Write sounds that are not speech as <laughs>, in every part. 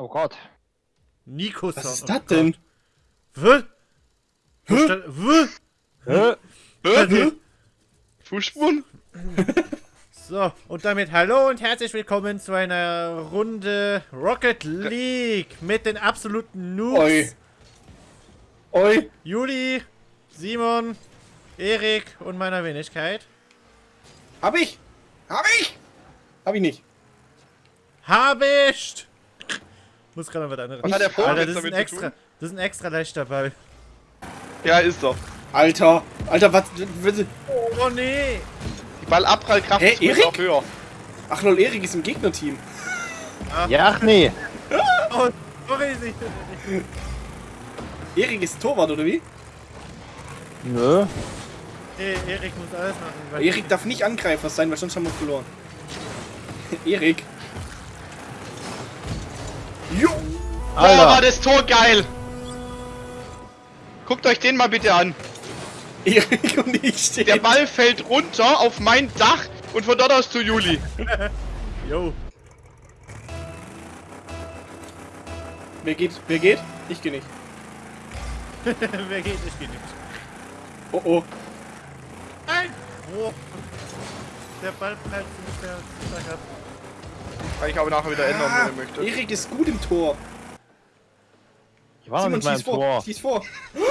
Oh Gott. Nico Was Sound. ist oh das denn? Gott. W? Wo stand- W? Hä? Hä? Fußspuren? <laughs> So, und damit hallo und herzlich willkommen zu einer Runde Rocket League mit den absoluten Noobs. Oi. Oi. Juli, Simon, Erik und meiner Wenigkeit. Hab ich? Hab ich? Hab ich nicht. Habischt! Muss gerade noch was anderes. Was hat der Vogel Alter, das ist ein extra, tun? das ist ein extra leichter Ball. Ja, ist doch. Alter. Alter, was? was- Oh nee! Die Ballabprallkraft Hä, ist Erik? auch höher. Ach lol, Erik ist im Gegnerteam. Ja, ach nee. <laughs> Oh, sorry, sie- Erik ist Torwart, oder wie? Nö. Hey, Erik muss alles machen. weil- Erik darf nicht Angreifer sein, weil sonst haben wir verloren. <laughs> Erik. Jo. Boah, war Alter. das Tor geil! Guckt euch den mal bitte an. Erik und ich stehen. Der Ball fällt runter auf mein Dach und von dort aus zu Juli. <laughs> Jo. Wer geht? Wer geht? Ich gehe nicht. <laughs> Wer geht? Ich geh nicht. Oh oh. Nein! Oh. Der Ball bleibt nicht mehr. Kann ich aber nachher wieder ändern, Ah, wenn ihr möchtet. Erik ist gut im Tor. Ich war noch Simon, nicht mal im schieß vor. Tor. Schieß vor.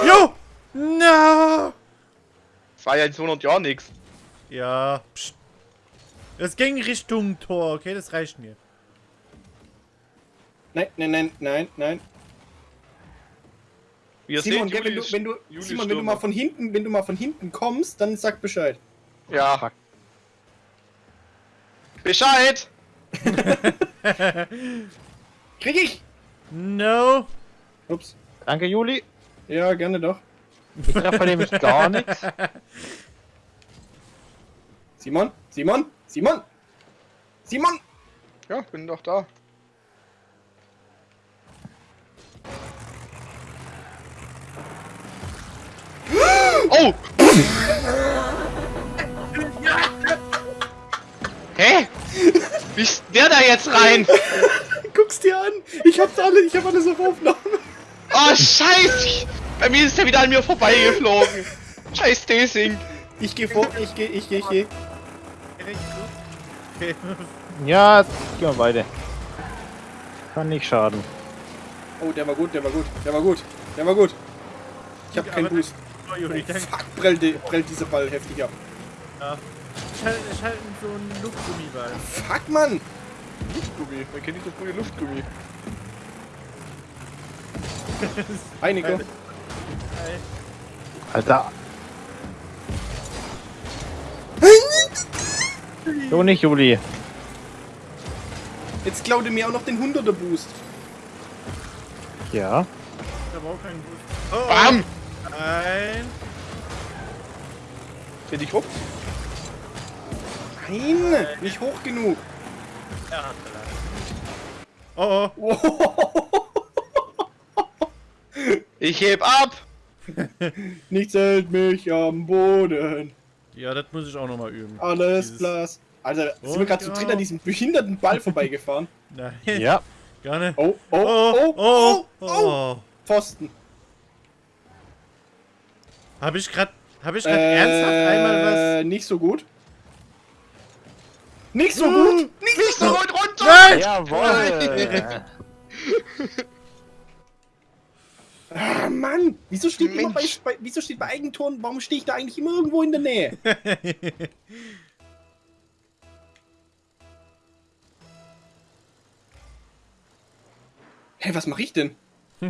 Jo! No! Das war ja in 200 Jahren nix. Ja, pst. Es ging Richtung Tor, okay? Das reicht mir. Nein, nein, nein, nein, nein. Wie ihr Simon, seht, gell, wenn du, wenn du, Juli Simon, wenn du mal von hinten, wenn du mal von hinten kommst, dann sag Bescheid. Ja. Bescheid! <laughs> Krieg ich? No! Ups. Danke, Juli. Ja, gerne doch. Ich treffe nämlich gar nichts. Simon? Simon? Simon? Simon? Ja, bin doch da. <gasps> Oh! Der da jetzt rein? <laughs> Guck's dir an. Ich hab's alle, ich hab alles auf Aufnahme. Oh, scheiße! Bei mir ist er wieder an mir vorbeigeflogen. Scheiß Desing. Ich geh vor, ich geh, ich geh, ich geh. Ja, gehen wir beide. Kann nicht schaden. Oh, der war gut, der war gut, der war gut, der war gut. Ich hab keinen Boost. Oh. Fuck, prellt, die- prellt dieser Ball heftig ab. Ja. Ich halte ich halte so einen Luftgummiball. Fuck, Mann. Luftgummi. Man kennt nicht das gute Luftgummi. <laughs> Hi, Nico. Hi. Alter. So nicht, Juli. Jetzt klaut er mir auch noch den 100er Boost. Ja. Ich habe auch keinen Boost. Oh. Bam! Nein. Dreh dich rum. Nein, nicht hoch genug. Er hat verlassen. Oh, oh. <laughs> Ich heb ab! <laughs> Nichts hält mich am Boden. Ja, das muss ich auch nochmal üben. Alles Dieses- Glas. Alter, sind wir Und gerade zu ja. dritt an diesem behinderten Ball vorbeigefahren? <laughs> Nein. Ja. Gar nicht. Oh, oh, Oh, oh, oh, oh, oh. Pfosten. Habe ich gerade hab ich grad ernsthaft einmal Äh, nicht so gut. Nicht so gut. Nicht so gut runter! was. Nein! Jawohl. Ah, Mann. Wieso steht immer bei, bei, wieso steht bei Eigentoren, warum stehe ich da eigentlich immer irgendwo in der Nähe? <laughs> Hey, was mache ich denn? <laughs>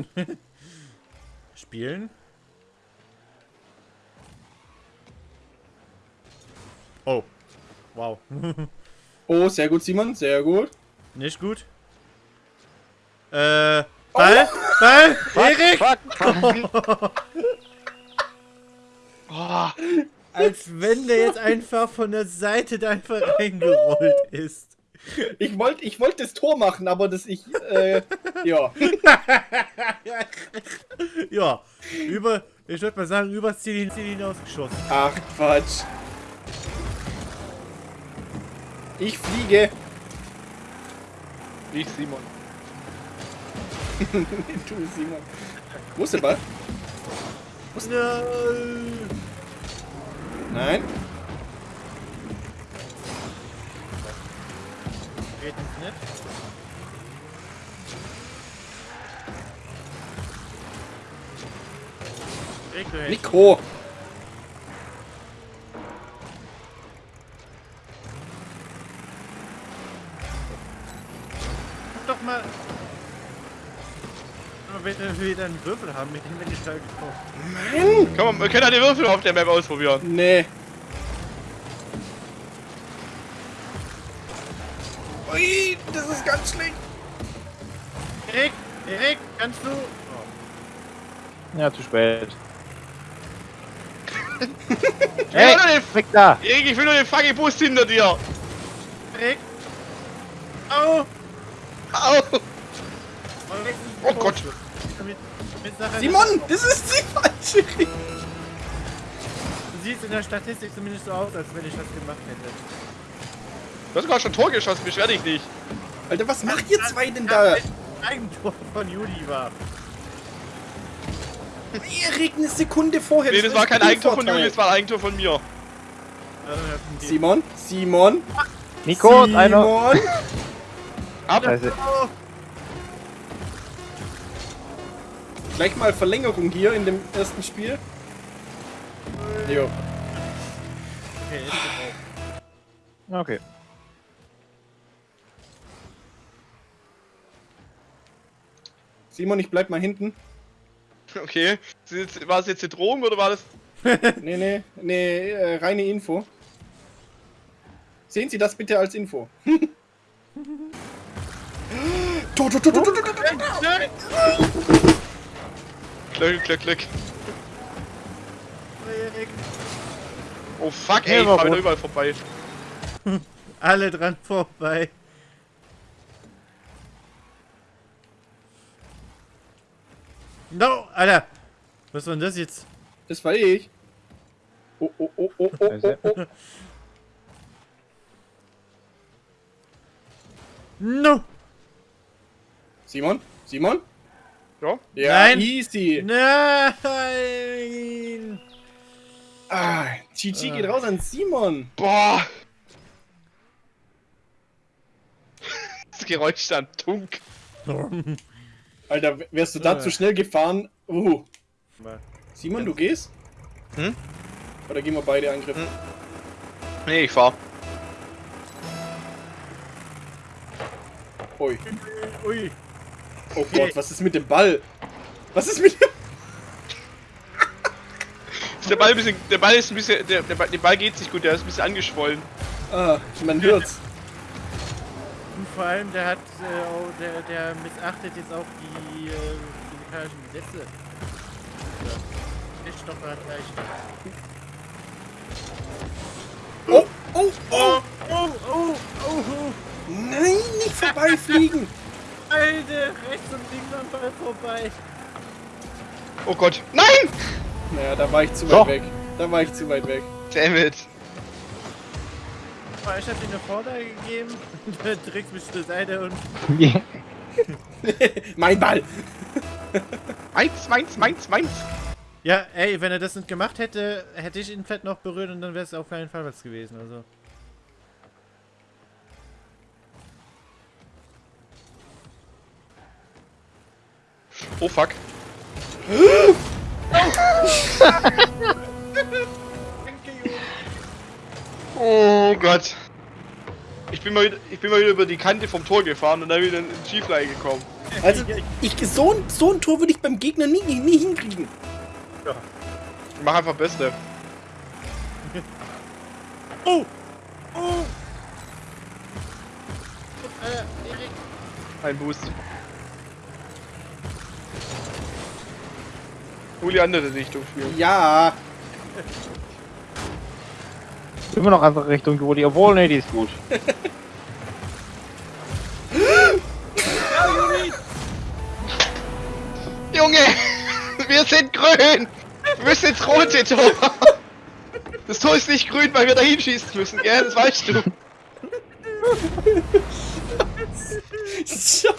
Spielen? Oh. Wow. <laughs> Oh, sehr gut, Simon, sehr gut. Nicht gut. Äh. Ball? Ball? Erik? Fuck, fuck. <laughs> Oh, Als wenn der jetzt einfach von der Seite da einfach reingerollt ist. Ich wollte ich wollt das Tor machen, aber das ich, äh, ja. <laughs> Ja. Über. Ich würde mal sagen, Ziel, hin- Ziel hinausgeschossen. Ach, Quatsch. Ich fliege. Wie Simon. <laughs> du, Simon. Wo ist der Ball? Nein. Nein. Geht es nicht. Nico. Wieder einen Würfel haben, mit dem wir die Stall getroffen. Komm, wir können ja die Würfel auf der Map ausprobieren. Nee. Ui, das ist ganz schlecht. Erik, Erik, kannst du. Oh. Ja, zu spät. Ich <laughs> will Hey, nur den, weg da! Erik, ich will nur den fucking Bus hinter dir. Erik! Au! Au. Oh Gott. Simon, das ist die falsche Richtung. Du siehst in der Statistik zumindest so aus, als wenn ich das gemacht hätte. Du hast sogar schon Tor geschossen, beschwer dich nicht. Alter, was macht ihr zwei denn da? Ein Eigentor von Juli war. Erik, eine Sekunde vorher. Nee, das war kein Eigentor von. Juli, das war ein Eigentor von mir. Simon, Simon, Nico, einer. Simon. Ab. Scheiße. Gleich mal Verlängerung hier in dem ersten Spiel. Jo. okay. Okay. Simon, ich bleib mal hinten. Okay. War das jetzt eine Drohung oder war das... <laughs> Nee, nee, nee, äh, reine Info. Sehen Sie das bitte als Info. Tor, Tor, Tor, Tor, Tor, Tor, Tor, Tor. Glück, Glück. Erik. Oh fuck, ey, ich war fahr wieder überall vorbei. <laughs> Alle dran vorbei. No, Alter! Was war denn das jetzt? Das war ich. Oh, oh, oh, oh, oh, oh, oh. No! Simon? Simon? Ja? Ja, Nein. easy. Nein! Ah, GG geht raus an Simon. Boah. Das Geräusch dann tunk. Alter, wärst du da zu schnell gefahren? Uh. Simon, du gehst? Hm? Oder gehen wir beide angriffen? Nee, ich fahr. Ui. Ui. Oh Gott, was ist mit dem Ball? Was ist mit dem... Der Ball, ein bisschen, der Ball ist ein bisschen, der, der, Ball, der Ball geht nicht gut, der ist ein bisschen angeschwollen. Ah, man hört's. Und vor allem, der hat, äh, der, der missachtet jetzt auch die äh, physikalischen Gesetze. Ja. Stoff hat gleich. Oh, oh, oh. Oh, oh, oh, oh. Nein, nicht vorbeifliegen. Alter, rechts und links am Ball vorbei. Oh Gott. Nein! Naja, da war ich zu weit Doch. weg. Da war ich zu weit weg. Damn it. Oh, ich hab dir eine Vorlage gegeben. <laughs> Du trägst mich zur Seite und. <laughs> Mein Ball. Meins, meins, meins, meins. Ja, ey, wenn er das nicht gemacht hätte, hätte ich ihn vielleicht noch berührt und dann wäre es auf keinen Fall was gewesen. Also. Oh fuck. <laughs> Oh Gott. Ich bin, mal wieder, ich bin mal wieder über die Kante vom Tor gefahren und dann wieder in Schieflage gekommen. Also, ich, so, ein, so ein Tor würde ich beim Gegner nie, nie hinkriegen. Ich mach einfach Beste. <laughs> Oh! Oh! Ein Boost. Hol die andere Richtung spielen. Ja. Immer noch andere Richtung, Juli. Obwohl, nee, die ist gut. <laughs> Junge! Wir sind grün! Wir müssen ins rote Tor! Das Tor ist nicht grün, weil wir da hinschießen müssen, gell? Das weißt du. <laughs> Scheiße.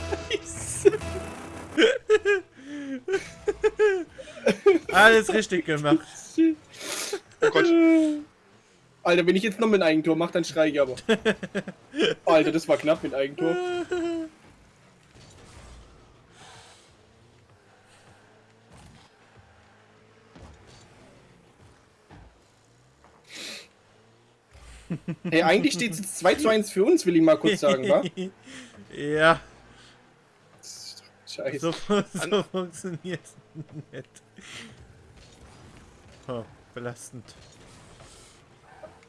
Alles richtig gemacht. Oh Gott. Alter, wenn ich jetzt noch mit Eigentor mache, dann schreie ich aber. Alter, das war knapp mit Eigentor. Hey, eigentlich steht es jetzt 2 zu 1 für uns, will ich mal kurz sagen, wa? <laughs> ja, Scheiße. so, so funktioniert nicht. Oh, belastend.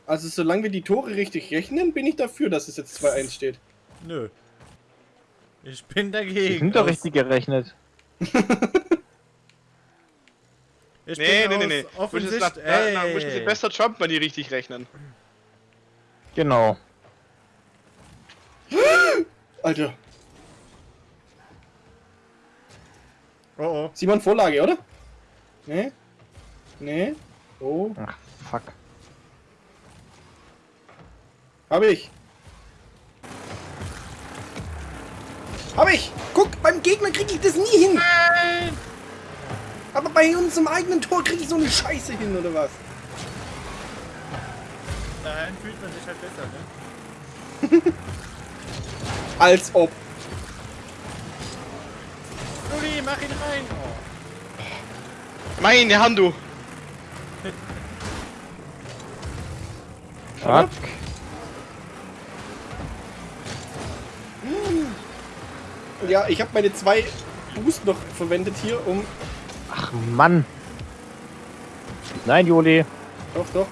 Also solange wir die Tore richtig rechnen, bin ich dafür, dass es jetzt 2-1 steht. Nö. Ich bin Die dagegen. sind doch richtig gerechnet. <laughs> Ich Nee, bin nee, nee, nee. aus Du müsstest Offensicht- nach, na, na, Ey. müsstest du besser Trump mal die richtig rechnen. Genau. <gasps> Alter. Oh oh. Simon, Vorlage, oder? Nee? Nee? Oh, Ach, fuck. hab ich. Hab ich! Guck, beim Gegner krieg ich das nie hin! Nein! Aber bei uns im eigenen Tor krieg ich so eine Scheiße hin, oder was? Daheim fühlt man sich halt besser, ne? <laughs> Als ob. Juli, mach ihn rein! Oh. Meine Hand, du. Fuck. Ja, ich habe meine zwei Boost noch verwendet hier, um... Ach, Mann. Nein, Juli. Doch, doch.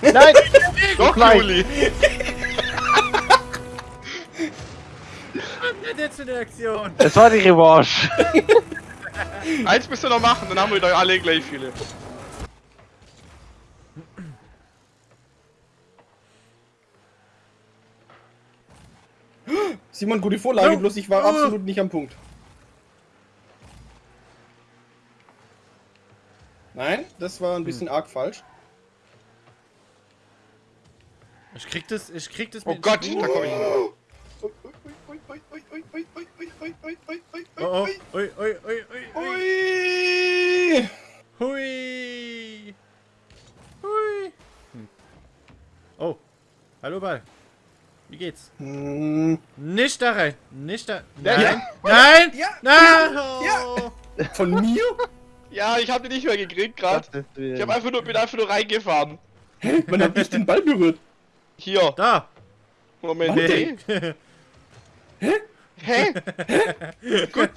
Nein! <laughs> Doch, Nein. Juli. Jetzt für eine Aktion? Das war die Revanche. <laughs> Eins müsst ihr noch machen, dann haben wir doch alle gleich viele. Simon, gute Vorlage, No. bloß ich war Oh. absolut nicht am Punkt. Nein, das war ein bisschen arg falsch. Ich krieg das, ich krieg das Oh mit- Gott, da komm ich. Oh oh, ui, ui, ui, ui, ui. Ui. Hui! Hui! Hm. Oh, hallo Ball. Wie geht's? Hm, Nicht da rein! Nicht da. Ja, Nein! ja. Nein! Ja. Nein! Ja. Von mir? Ja, ich hab den nicht mehr gekriegt gerade. Ich hab einfach nur, bin einfach nur reingefahren. Man hat nicht den Ball berührt. Hier. Da! Moment. Warte. Hä? Hä? Gut.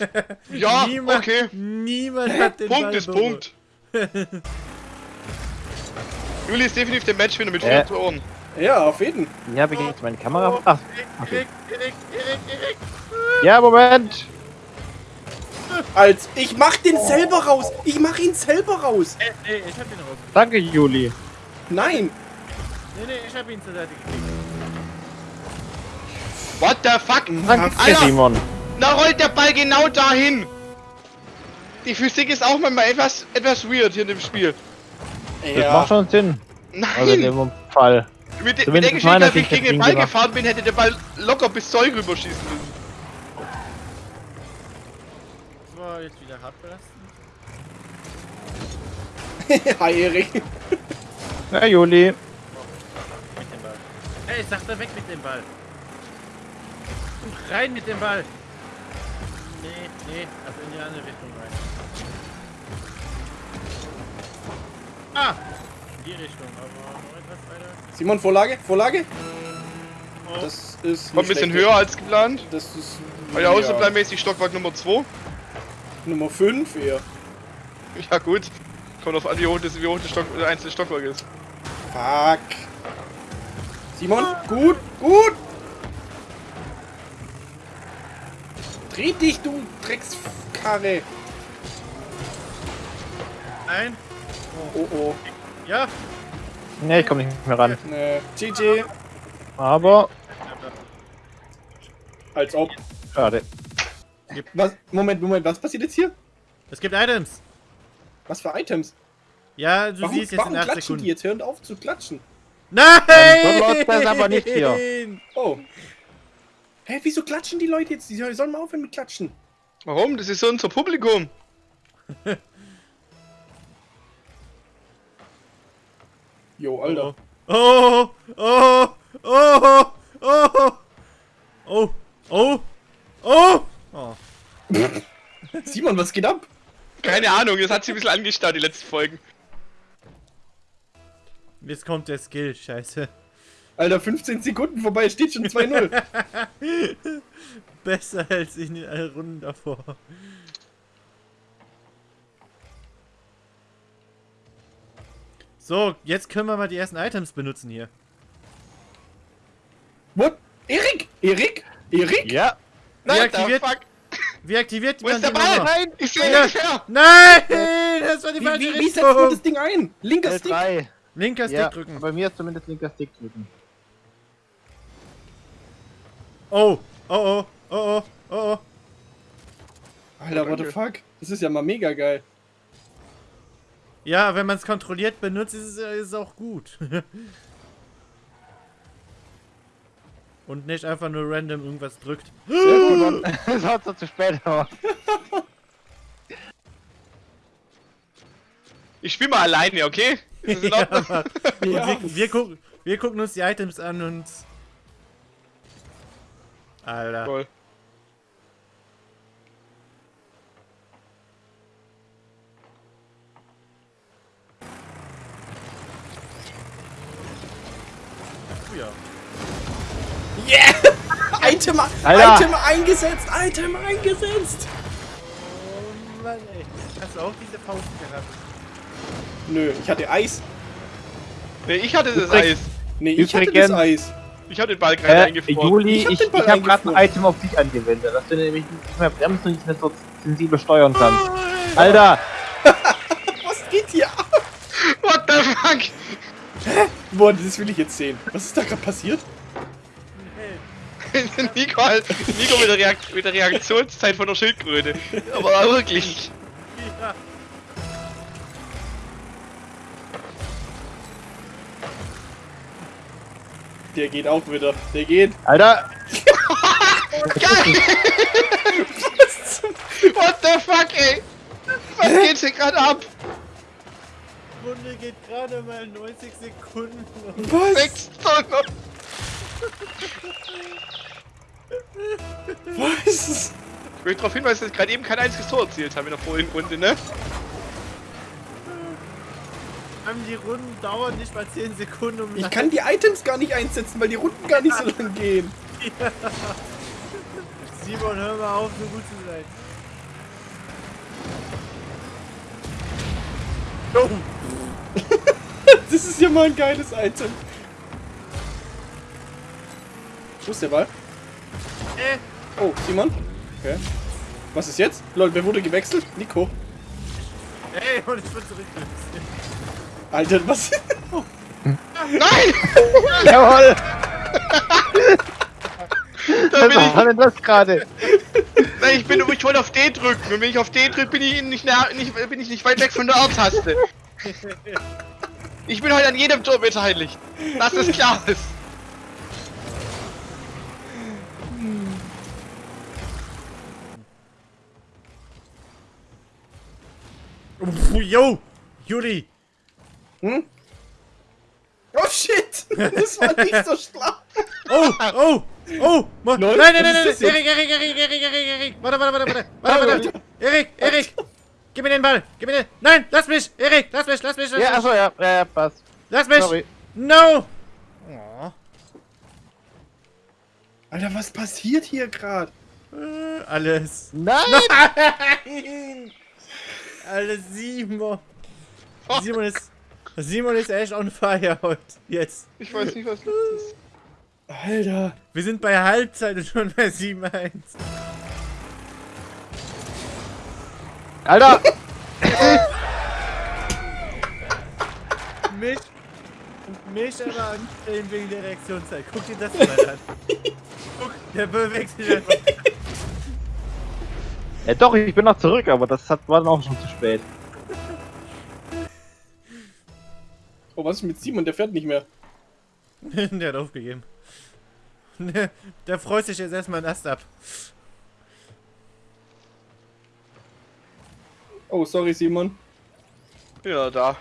Ja, niemand, okay. Niemand hat den Punkt Ball ist berührt. Punkt. <laughs> Juli ist definitiv der Matchwinner mit Äh. vier Toren. Ja, auf jeden. Hier habe ich jetzt meine Kamera. Ach, Erik, Erik, Erik! ja, Moment. Als ich mach den selber raus. Ich mach ihn selber raus. Äh, nee, ich hab ihn raus. Danke, Juli. Nein. Nee, nee, ich hab ihn zur Seite gekriegt. What the fuck? Danke, Alter. Simon. Da rollt der Ball genau dahin. Die Physik ist auch manchmal etwas, etwas weird hier in dem Spiel. Das macht schon Sinn. Also in Nein! dem Fall. Mit, de- mit der Geschichte, als ich gegen den Ball gemacht. gefahren bin, hätte der Ball locker bis Zeug rüberschießen müssen. Das war jetzt wieder hart belastend. <laughs> Hi, Erik. Ja, Juli. Mit dem Ball. Ey, ich sag da weg mit dem Ball. Und rein mit dem Ball. Nee, nee, also in die andere Richtung rein. Ah! In die Richtung, aber noch etwas weiter. Simon, Vorlage, Vorlage. Oh, Das ist. War ein bisschen höher als geplant. Das ist. War ja außerplanmäßig Stockwerk Nummer 2. Nummer 5 eher. Ja gut. Kommt auf an, wie hoch das, wie hoch das Stock, der einzelne Stockwerk ist. Fuck. Simon, gut, gut. Dreh dich, du Dreckskarre. Nein. Oh oh. Ja. Ne, ich komme nicht mehr ran. Ne, GG. Aber, Als ob. schade. Was? Moment, Moment, was passiert jetzt hier? Es gibt Items. Was für Items? Ja, du Warum, siehst jetzt warum in 8 klatschen Sekunden. die jetzt? Hören auf zu klatschen. Nein! so läuft das aber nicht hier. <laughs> Oh. Hä, wieso klatschen die Leute jetzt? Die sollen mal aufhören mit klatschen. Warum? Das ist so unser Publikum. <laughs> Jo, Alter. Oh, oh, oh, oh, oh, oh, oh, oh. <laughs> Simon, was geht ab? Keine Ahnung, das hat sich ein bisschen angestaut, die letzten Folgen. Jetzt kommt der Skill, scheiße. Alter, 15 Sekunden vorbei, steht schon 2-0. <laughs> Besser als in den Runden davor. So, jetzt können wir mal die ersten Items benutzen hier. What? Erik? Erik? Erik? Ja. Wie Nein, aktiviert- fuck. Wie aktiviert Wo ist der die Ball? nochmal? Nein, ich sehe Ja. nicht mehr. Nein! Das war die Wie, falsche wie, wie setzt man das Richtung! Ding ein? Linker Stick? L3. Linker Stick Ja, drücken. bei mir ist zumindest linker Stick drücken. Oh, oh, oh, oh, oh, oh, oh. Alter, what the fuck? Das ist ja mal mega geil. Ja, wenn man es kontrolliert benutzt, ist es, ist es auch gut. <laughs> Und nicht einfach nur random irgendwas drückt. Das war so zu spät, aber. Ich spiel mal alleine, okay? Ist das in <laughs> Ordnung? Ja. wir, wir, gucken, wir gucken uns die Items an und... Alter. Cool. Ja. Yeah! <laughs> Item, Alter! Item eingesetzt! Item eingesetzt! Oh Mann, ey. Hast du auch diese Faust gehabt? Nö, ich hatte Eis. Nee, ich hatte das Eis. Nee, ich hatte das Eis. Ich hatte den Ball gerade Äh, eingefroren. Juli, Ich hab ich, den ich, habe gerade ein. Item auf dich angewendet, dass du nämlich nicht mehr bremsen und nicht mehr so sensibel steuern kannst. Alter! <laughs> Was geht hier ab? What the fuck? Boah, das will ich jetzt sehen. Was ist da gerade passiert? <laughs> Nico, halt, Nico mit der, Reakt mit der Reaktionszeit von der Schildkröte. Aber wirklich. Ja. Der geht auch wieder. Der geht. Alter! <laughs> Geil! What the fuck, ey? Was geht hier gerade ab? Runde geht gerade mal 90 Sekunden. und- Was? Sechs Tonnen. Was? Ich möchte darauf hinweisen, dass ich gerade eben kein einziges Tor erzielt habe in der vorigen Runde, ne? Haben die Runden dauern nicht mal 10 Sekunden, um Ich kann die Items gar nicht einsetzen, weil die Runden gar nicht so lang gehen. <laughs> Simon, hör mal auf, so gut zu sein. Oh, <laughs> Das ist ja mal ein geiles Item. Wo ist der Ball? äh, Oh, Simon? Okay. Was ist jetzt? Lol, wer wurde gewechselt? Nico. ey, und ich bin zurück. Alter, was? Nein! Jawohl! Da Was bin ich, war denn das gerade? nein, ich, bin, ich wollte auf D drücken und wenn ich auf D drücke, bin ich nicht, nah, nicht, bin ich nicht weit weg von der R-Taste. Ich bin heute an jedem Tor beteiligt. Dass es klar ist. Yo, Juli. Hm? Oh shit! <laughs> Das war nicht so schlau. Oh, oh, oh. Lol, nein, nein, nein, nein. das Erik, Erik, Erik, Erik, Erik, Erik. Warte, warte, warte, warte. Warte, warte. Erik, Erik. Gib mir den Ball. Gib mir den. Nein, lass mich. Erik, lass mich, lass mich. Lass Ja, mich. achso, ja, ja, ja, passt. Lass mich. Sorry. No. Oh. Alter, was passiert hier gerade? Äh, Alles. Nein! Nein! <laughs> Alter, Simon. Simon ist. Simon ist echt on fire heute. Jetzt. Ich weiß nicht, was los ist. Alter. Wir sind bei Halbzeit und schon bei 7-1. Alter! <laughs> Mich. Mich aber anstellen wegen der Reaktionszeit. Guck dir das mal an. Guck, der bewegt einfach. Ja doch, ich bin noch zurück, aber das hat, war dann auch schon zu spät. Oh, was ist mit Simon? Der fährt nicht mehr. <laughs> der hat aufgegeben. Der, der freut sich jetzt erstmal einen Ast ab. Oh, sorry, Simon. Ja, da.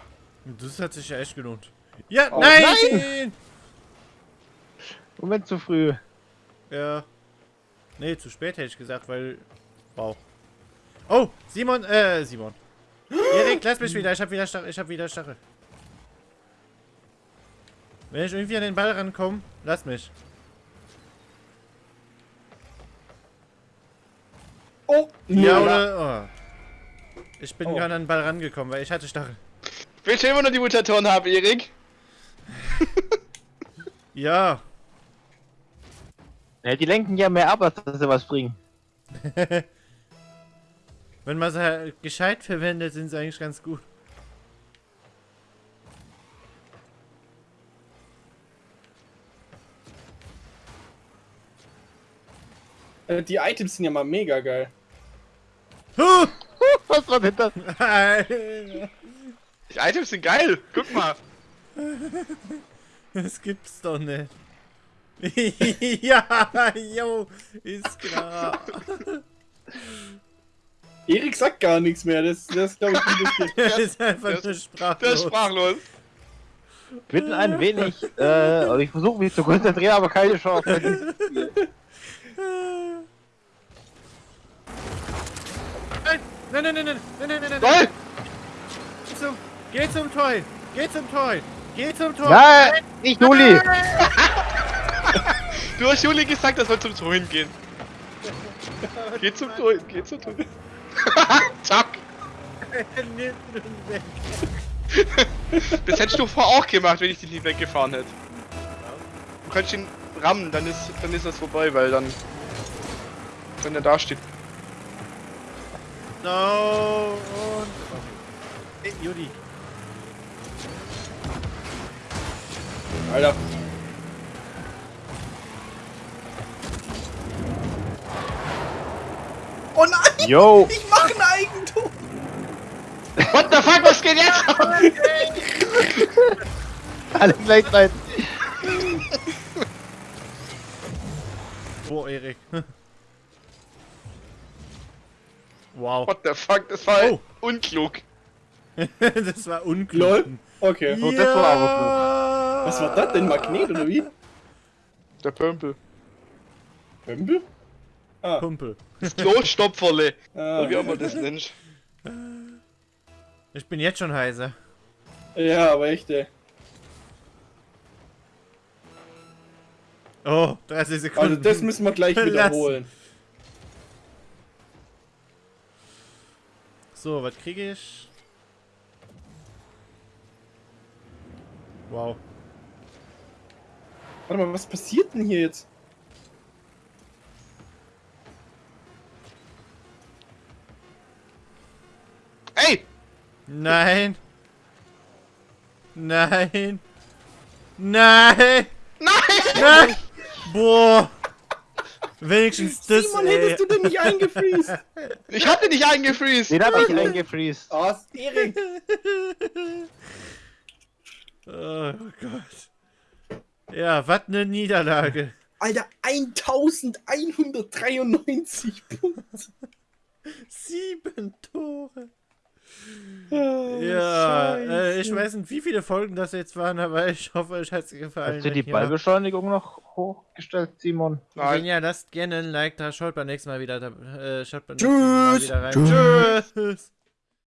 Das hat sich ja echt gelohnt. Ja, Oh, nein! Moment zu früh. Ja. Nee, zu spät hätte ich gesagt, weil. Wow. Oh, Simon, äh, Simon. <gasps> Erik, lass mich wieder, ich hab wieder Stachel, ich hab wieder Stachel. Wenn ich irgendwie an den Ball rankomme, lass mich. Oh, Ja, oder? Oh. Ich bin Oh. gerade an den Ball rangekommen, weil ich hatte Stachel. Willst du immer noch die Mutatoren haben, Erik? <laughs> Ja. Ja, die lenken ja mehr ab, als dass sie was bringen. <laughs> Wenn man sie halt gescheit verwendet, sind sie eigentlich ganz gut. Die Items sind ja mal mega geil. Huh! <laughs> Was war denn das? Alter, <laughs> Die Items sind geil. Guck mal. das gibt's doch nicht. <laughs> ja, jo, ist klar. Erik sagt gar nichts mehr. Das, das glaube ich. Das ist einfach Der nur ist- Der ist sprachlos. sprachlos. Ich bin ein wenig, äh, also ich versuche mich zu konzentrieren, aber keine Chance. Nein, nein, nein, nein, nein, nein, nein. Toll! Geh zum, geh zum Toy! Geh zum Toy! Geh zum Toy! Nein, nein nicht Juli! du hast Juli gesagt, er soll zum Toy gehen. geh zum Toy, geh zum Toy. <laughs> Zack! Nimm ihn weg. das hättest du vorher auch gemacht, wenn ich dich nicht weggefahren hätte. Du kannst ihn rammen, dann ist, dann ist das vorbei, weil dann... Wenn er da steht, No und. Ey, Juli. Alter. Oh nein! Yo! Ich mach ein Eigentor! What the fuck, was geht jetzt? <laughs> <laughs> Alle gleichzeitig. Boah, Erik. Wow. What the fuck, das war Oh. unklug. <laughs> das war unklug. Lol. Okay. Oh, das war aber Was war das denn? Magnet oder wie? Der Pömpel. Pömpel? Ah. Kumpel. Das Klostopferle. ah. Oder wie auch immer das nennt. Ich bin jetzt schon heiser. Ja, aber echt, ey. Oh, 30 Sekunden. Also das müssen wir gleich wiederholen. So, was kriege ich? Wow. Warte mal, was passiert denn hier jetzt? Ey! Nein. Nein. Nein. Nein! Nein. Boah. Wenigstens das. Simon, ey. hättest du denn nicht eingefriest? <laughs> Ich hatte dich eingefriest! Den hab ich eingefriest. Oh, Erik. <laughs> Oh Gott. Ja, was eine Niederlage. Alter, 1193 Punkte. Sieben Tore. Oh, Ja, äh, ich weiß nicht, wie viele Folgen das jetzt waren, <laughs> aber ich hoffe, euch hat es gefallen. Hast du Wenn die ja- Ballbeschleunigung noch hochgestellt, Simon? Wenn Nein. ja, lasst gerne ein Like da. Schaut beim nächsten Mal wieder, da- äh, schaut beim Tschüss. nächsten Mal wieder rein. Tschüss.